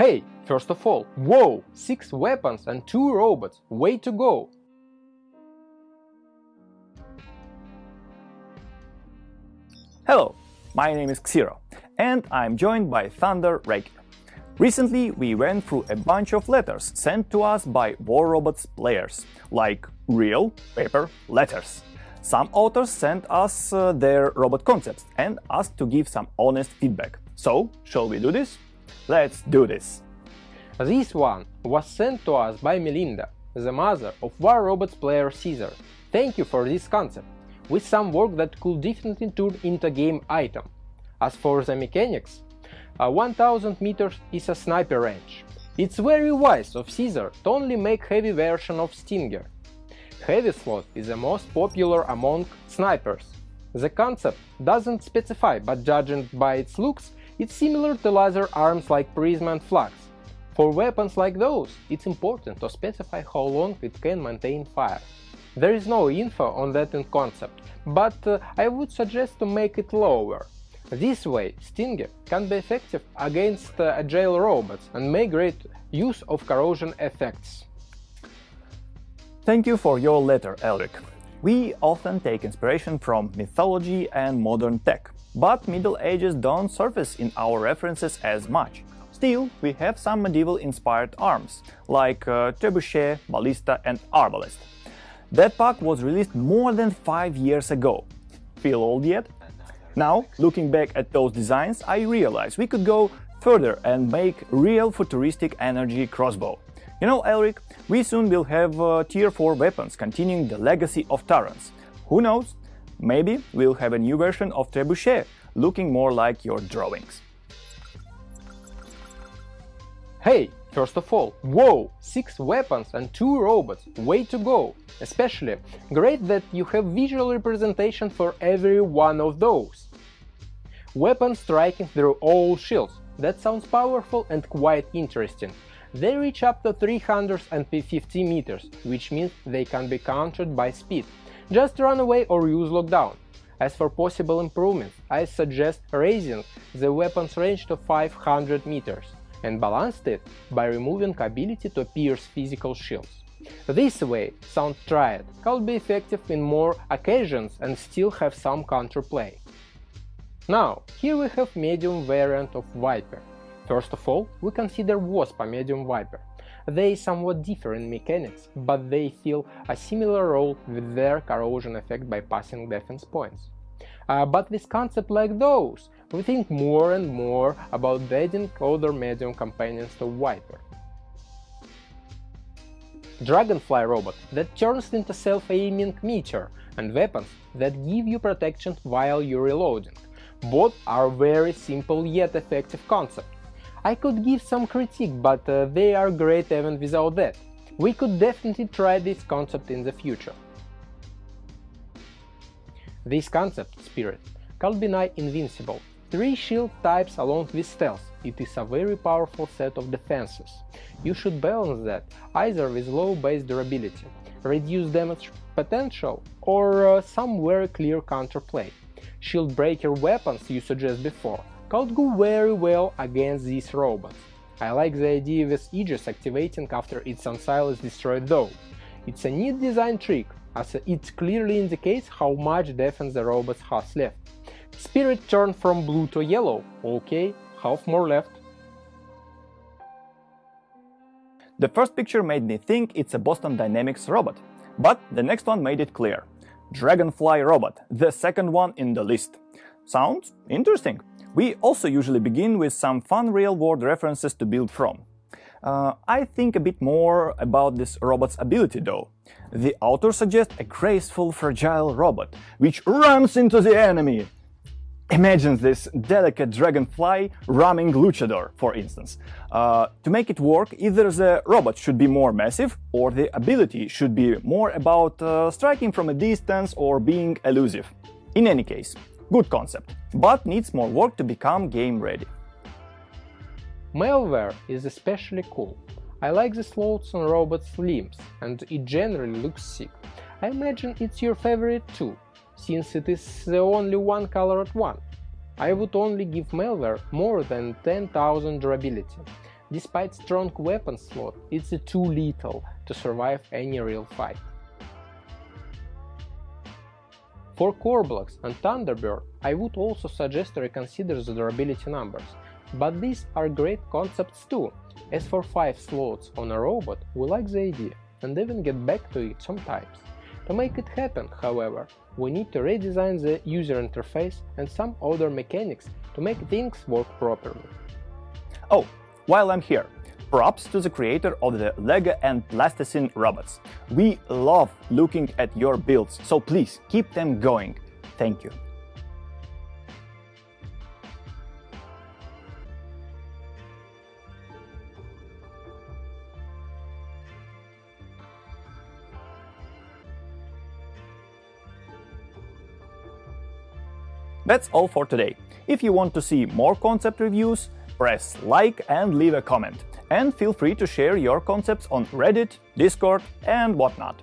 Hey, first of all, whoa, 6 weapons and 2 robots, way to go! Hello, my name is Xero, and I'm joined by Thunder Reiki. Recently, we went through a bunch of letters sent to us by War Robots players, like real paper letters. Some authors sent us uh, their robot concepts and asked to give some honest feedback. So, shall we do this? Let's do this! This one was sent to us by Melinda, the mother of War Robots player Caesar. Thank you for this concept, with some work that could definitely turn into game item. As for the mechanics, uh, 1000 meters is a sniper range. It's very wise of Caesar to only make heavy version of Stinger. Heavy slot is the most popular among snipers. The concept doesn't specify, but judging by its looks, it's similar to laser arms like Prism and Flux. For weapons like those, it's important to specify how long it can maintain fire. There is no info on that in concept, but uh, I would suggest to make it lower. This way, Stinger can be effective against uh, agile robots and make great use of corrosion effects. Thank you for your letter, Elric. We often take inspiration from mythology and modern tech, but Middle Ages don't surface in our references as much. Still, we have some medieval-inspired arms, like uh, trebuchet, ballista and arbalest. That pack was released more than five years ago. Feel old yet? Now, looking back at those designs, I realize we could go further and make real futuristic energy crossbow. You know, Elric, we soon will have uh, Tier 4 weapons continuing the legacy of Tarans. Who knows? Maybe we'll have a new version of Trebuchet, looking more like your drawings. Hey, first of all, whoa, 6 weapons and 2 robots, way to go! Especially, great that you have visual representation for every one of those. Weapons striking through all shields, that sounds powerful and quite interesting. They reach up to 350 meters, which means they can be countered by speed. Just run away or use lockdown. As for possible improvements, I suggest raising the weapon's range to 500 meters and balanced it by removing ability to pierce physical shields. This way, Sound Triad could be effective in more occasions and still have some counterplay. Now, here we have medium variant of Viper. First of all, we consider Wasp a medium Viper. They somewhat differ in mechanics, but they fill a similar role with their corrosion effect by passing defense points. Uh, but with concepts like those, we think more and more about adding other medium companions to Viper. Dragonfly robot that turns into self-aiming meteor and weapons that give you protection while you're reloading. Both are very simple yet effective concepts. I could give some critique, but uh, they are great even without that. We could definitely try this concept in the future. This concept, Spirit, nigh invincible. Three shield types along with stealth, it is a very powerful set of defenses. You should balance that either with low base durability, reduced damage potential, or uh, some very clear counterplay. Shield breaker weapons you suggest before could go very well against these robots. I like the idea with Aegis activating after its Ancile is destroyed though. It's a neat design trick, as it clearly indicates how much defense the robot has left. Spirit turned from blue to yellow, ok, half more left. The first picture made me think it's a Boston Dynamics robot, but the next one made it clear. Dragonfly robot, the second one in the list. Sounds interesting. We also usually begin with some fun real-world references to build from. Uh, I think a bit more about this robot's ability though. The author suggests a graceful, fragile robot, which runs into the enemy. Imagine this delicate dragonfly ramming luchador, for instance. Uh, to make it work, either the robot should be more massive, or the ability should be more about uh, striking from a distance or being elusive. In any case, good concept, but needs more work to become game ready. Malware is especially cool. I like the slots on robots' limbs, and it generally looks sick. I imagine it's your favorite too, since it is the only one colored one. I would only give malware more than 10,000 durability. Despite strong weapon slot, it's too little to survive any real fight. For core blocks and Thunderbird, I would also suggest to reconsider the durability numbers, but these are great concepts too. As for 5 slots on a robot, we like the idea, and even get back to it sometimes. To make it happen, however, we need to redesign the user interface and some other mechanics to make things work properly. Oh, while I'm here, props to the creator of the Lego and Plasticine robots. We love looking at your builds, so please keep them going. Thank you. That's all for today. If you want to see more concept reviews, press like and leave a comment. And feel free to share your concepts on Reddit, Discord and whatnot.